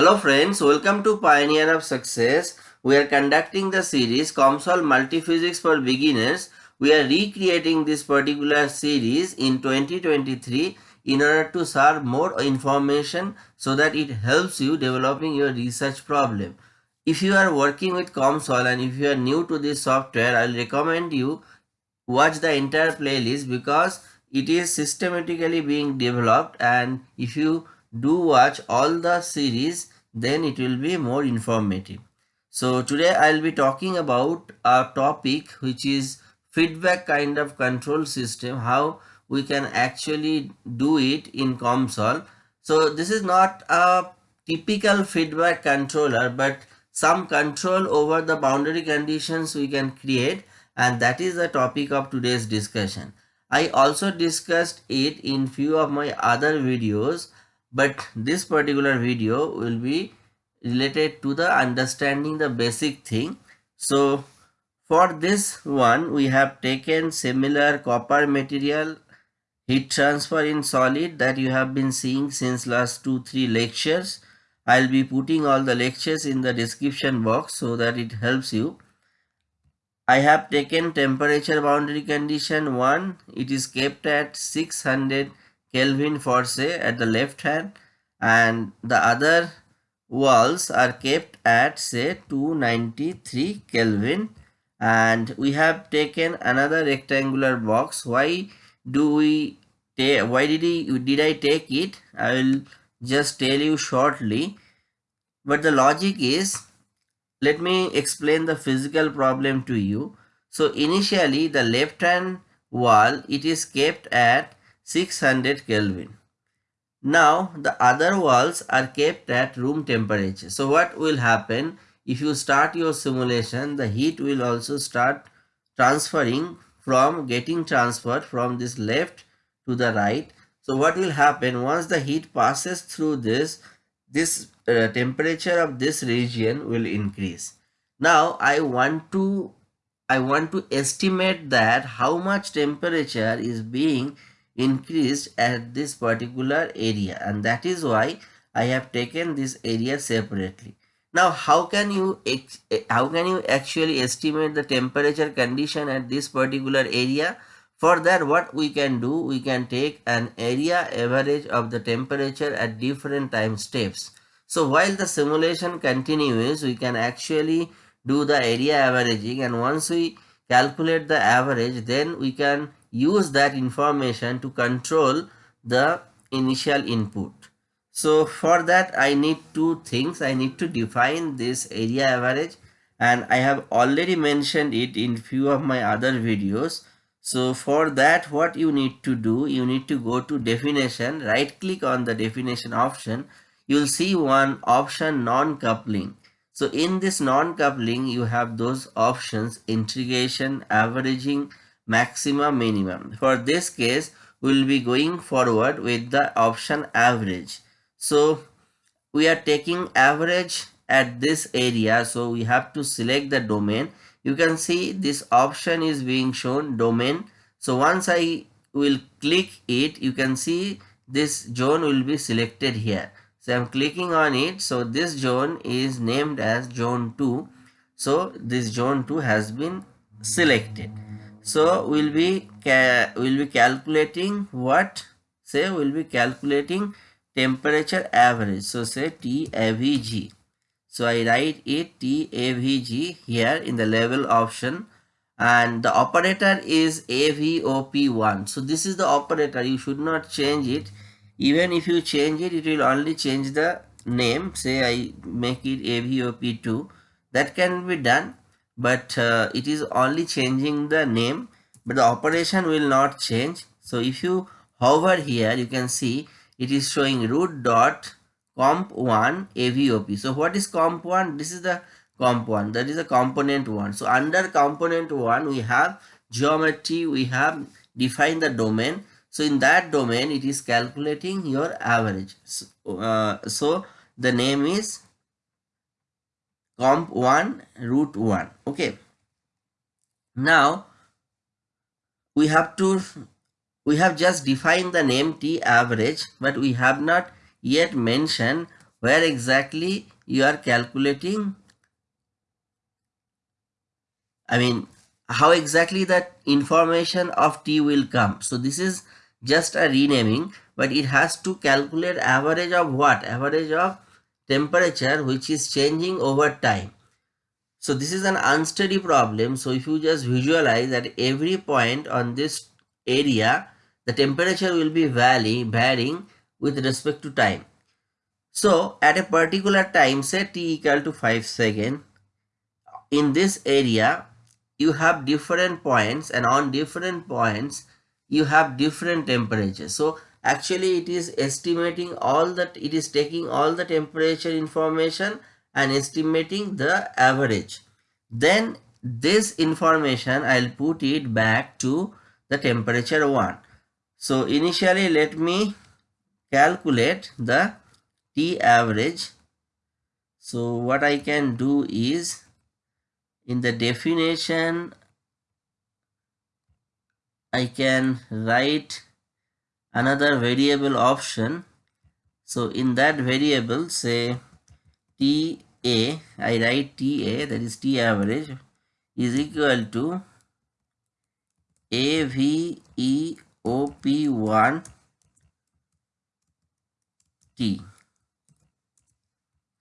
Hello friends, welcome to Pioneer of Success. We are conducting the series COMSOL Multiphysics for Beginners. We are recreating this particular series in 2023 in order to serve more information so that it helps you developing your research problem. If you are working with COMSOL and if you are new to this software, I will recommend you watch the entire playlist because it is systematically being developed and if you do watch all the series then it will be more informative so today i'll be talking about a topic which is feedback kind of control system how we can actually do it in COMSOL. So this is not a typical feedback controller but some control over the boundary conditions we can create and that is the topic of today's discussion. I also discussed it in few of my other videos but this particular video will be related to the understanding the basic thing. So for this one we have taken similar copper material heat transfer in solid that you have been seeing since last two three lectures. I'll be putting all the lectures in the description box so that it helps you. I have taken temperature boundary condition 1. It is kept at 600 Kelvin for say at the left hand and the other walls are kept at say 293 Kelvin and we have taken another rectangular box. Why do we take why did, he, did I take it? I will just tell you shortly but the logic is let me explain the physical problem to you. So initially the left hand wall it is kept at 600 Kelvin. Now the other walls are kept at room temperature. So what will happen if you start your simulation the heat will also start transferring from getting transferred from this left to the right. So what will happen once the heat passes through this this uh, temperature of this region will increase. Now I want to I want to estimate that how much temperature is being increased at this particular area and that is why I have taken this area separately. Now how can you how can you actually estimate the temperature condition at this particular area? For that what we can do we can take an area average of the temperature at different time steps. So while the simulation continues we can actually do the area averaging and once we calculate the average then we can use that information to control the initial input. So for that I need two things. I need to define this area average and I have already mentioned it in few of my other videos. So for that what you need to do, you need to go to definition, right click on the definition option. You'll see one option non-coupling. So in this non-coupling you have those options integration, averaging, maximum minimum. For this case we will be going forward with the option average. So we are taking average at this area. So we have to select the domain. You can see this option is being shown domain. So once i will click it you can see this zone will be selected here. So i'm clicking on it. So this zone is named as zone 2 so this zone 2 has been selected so we'll be we'll be calculating what? Say we'll be calculating temperature average. So say TAVG so I write it TAVG here in the level option. And the operator is AVEOP1 so this is the operator. You should not change it. Even if you change it it will only change the name. Say I make it AVEOP2 that can be done but uh, it is only changing the name but the operation will not change. So if you hover here you can see it is showing root dot comp1 aveop so what is comp1 this is the comp1 that is a component 1 so under component 1 we have geometry. We have defined the domain. So in that domain it is calculating your average. So, uh, so the name is comp1 root 1 okay now we have to we have just defined the name t average but we have not yet mentioned where exactly you are calculating I mean how exactly that information of T will come. So this is just a renaming but it has to calculate average of what? Average of temperature which is changing over time. So this is an unsteady problem. So if you just visualize at every point on this area, the temperature will be vary, varying with respect to time. So at a particular time, say t equal to 5 second, in this area, you have different points and on different points, you have different temperatures. So actually it is estimating all that, it is taking all the temperature information and estimating the average. Then this information, I'll put it back to the temperature 1. So initially let me calculate the T average. So what I can do is in the definition I can write another variable option. So in that variable say TA, I write TA that is T average is equal to AVEOP1 T.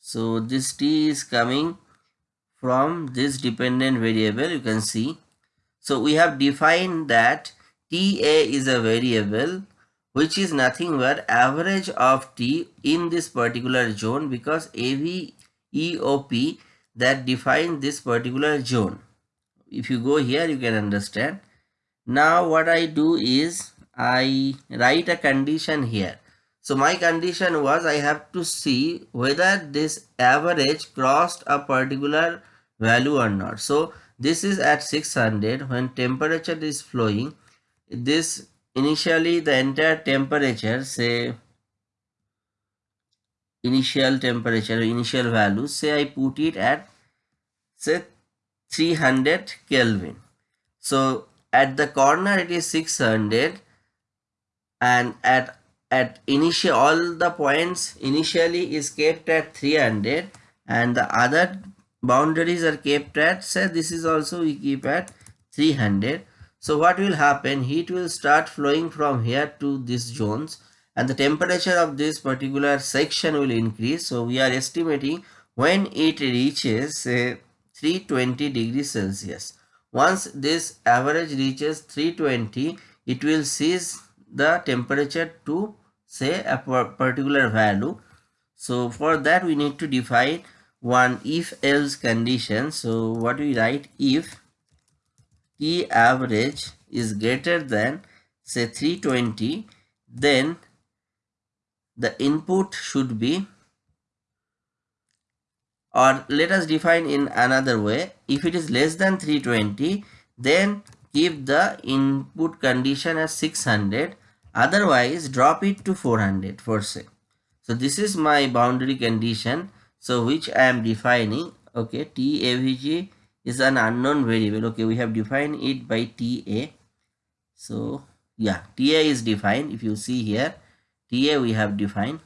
So this T is coming from this dependent variable you can see. So we have defined that TA is a variable which is nothing but average of T in this particular zone because AVEOP that defines this particular zone. If you go here you can understand. Now what I do is I write a condition here. So my condition was I have to see whether this average crossed a particular value or not. So this is at 600 when temperature is flowing. This initially the entire temperature say initial temperature initial value say I put it at say 300 Kelvin. So at the corner it is 600 and at at initial all the points initially is kept at 300 and the other boundaries are kept at say this is also we keep at 300 so what will happen? Heat will start flowing from here to these zones and the temperature of this particular section will increase. So we are estimating when it reaches say 320 degrees celsius. Once this average reaches 320 it will cease the temperature to say a particular value. So for that we need to define one if else condition. So what we write? If t average is greater than say 320 then the input should be or let us define in another way. If it is less than 320 then keep the input condition as 600 otherwise drop it to 400 for say. So this is my boundary condition. So which i am defining okay tavg is an unknown variable. Okay we have defined it by ta so yeah ta is defined. If you see here ta we have defined.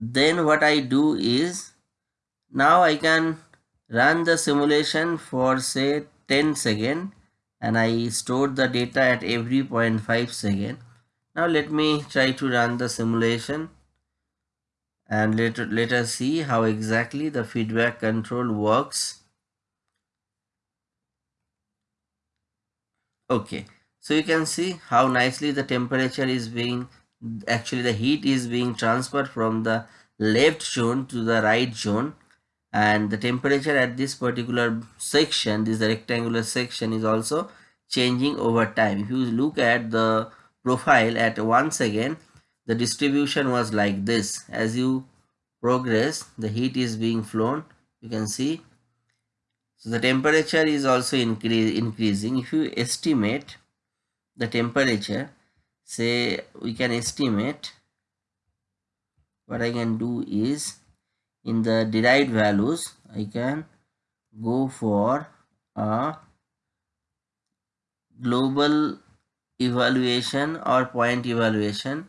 Then what i do is now i can run the simulation for say 10 second and I stored the data at every 0.5 second. Now let me try to run the simulation and let, let us see how exactly the feedback control works. Okay, so you can see how nicely the temperature is being, actually the heat is being transferred from the left zone to the right zone and the temperature at this particular section this rectangular section is also changing over time if you look at the profile at one second the distribution was like this. As you progress the heat is being flown you can see. So the temperature is also increase, increasing. If you estimate the temperature say we can estimate what I can do is in the derived values I can go for a global evaluation or point evaluation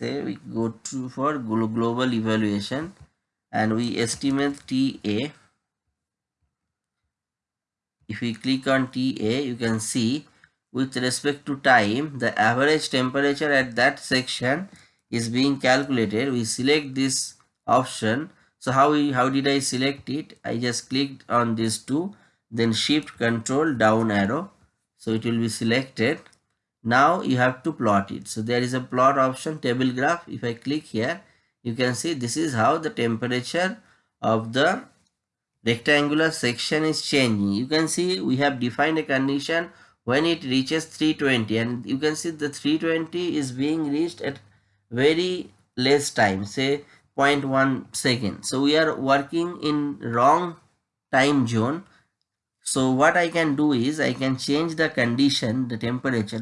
say we go to for global evaluation and we estimate TA if we click on TA you can see with respect to time the average temperature at that section is being calculated. We select this option. So how we how did i select it? I just clicked on these two then shift control down arrow. So it will be selected now you have to plot it. So there is a plot option table graph. If i click here you can see this is how the temperature of the rectangular section is changing. You can see we have defined a condition when it reaches 320 and you can see the 320 is being reached at very less time say 0.1 second so we are working in wrong time zone so what i can do is i can change the condition the temperature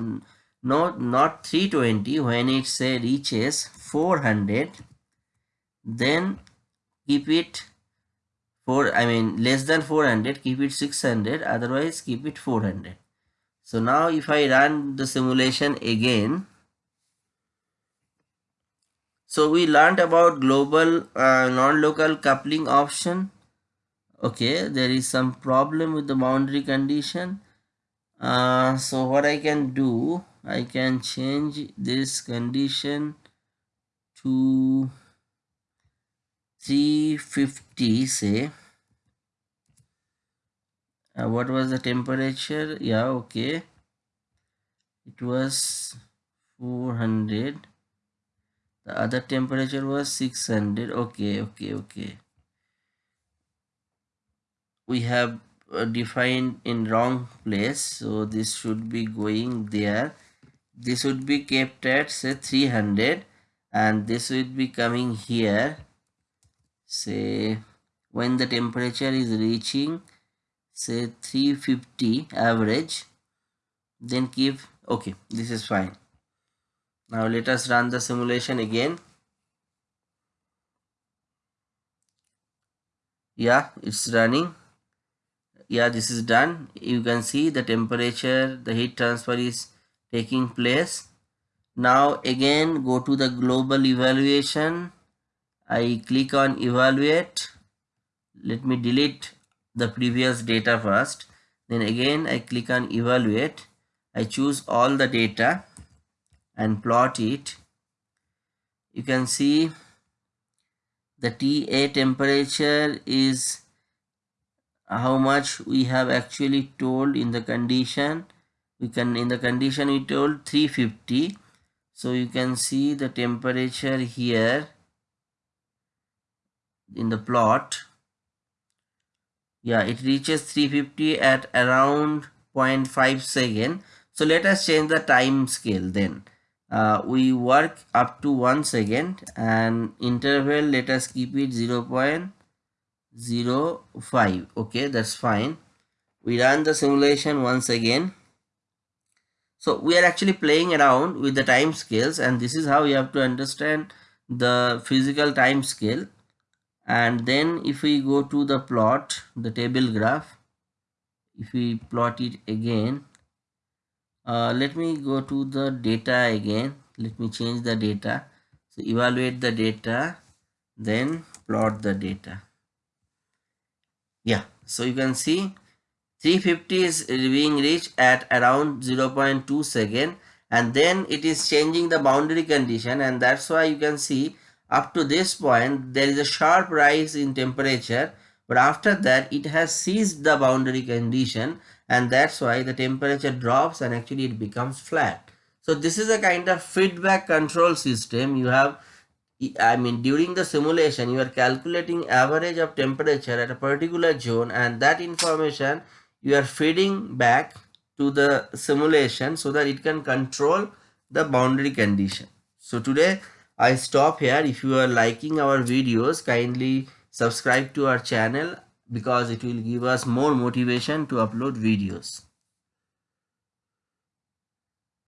not not 320 when it say reaches 400 then keep it for i mean less than 400 keep it 600 otherwise keep it 400 so now if I run the simulation again, so we learned about global uh, non-local coupling option. Okay, there is some problem with the boundary condition. Uh, so what I can do, I can change this condition to 350 say. Uh, what was the temperature? Yeah okay. It was 400 the other temperature was 600 okay okay okay we have uh, defined in wrong place. So this should be going there. This would be kept at say 300 and this would be coming here. Say when the temperature is reaching say 350 average then keep okay this is fine. Now let us run the simulation again. Yeah it's running yeah this is done. You can see the temperature the heat transfer is taking place. Now again go to the global evaluation. I click on evaluate. Let me delete the previous data first. Then again I click on evaluate. I choose all the data and plot it. You can see the TA temperature is how much we have actually told in the condition. We can in the condition we told 350 so you can see the temperature here in the plot. Yeah it reaches 350 at around 0.5 second. So let us change the time scale then. Uh, we work up to one second and interval let us keep it 0 0.05 okay that's fine. We run the simulation once again. So we are actually playing around with the time scales and this is how you have to understand the physical time scale. And then if we go to the plot the table graph if we plot it again uh, let me go to the data again. Let me change the data. So evaluate the data then plot the data yeah so you can see 350 is being reached at around 0.2 second and then it is changing the boundary condition and that's why you can see up to this point, there is a sharp rise in temperature, but after that, it has seized the boundary condition and that's why the temperature drops and actually it becomes flat. So this is a kind of feedback control system. You have, I mean, during the simulation, you are calculating average of temperature at a particular zone and that information you are feeding back to the simulation so that it can control the boundary condition. So today I stop here. If you are liking our videos, kindly subscribe to our channel because it will give us more motivation to upload videos.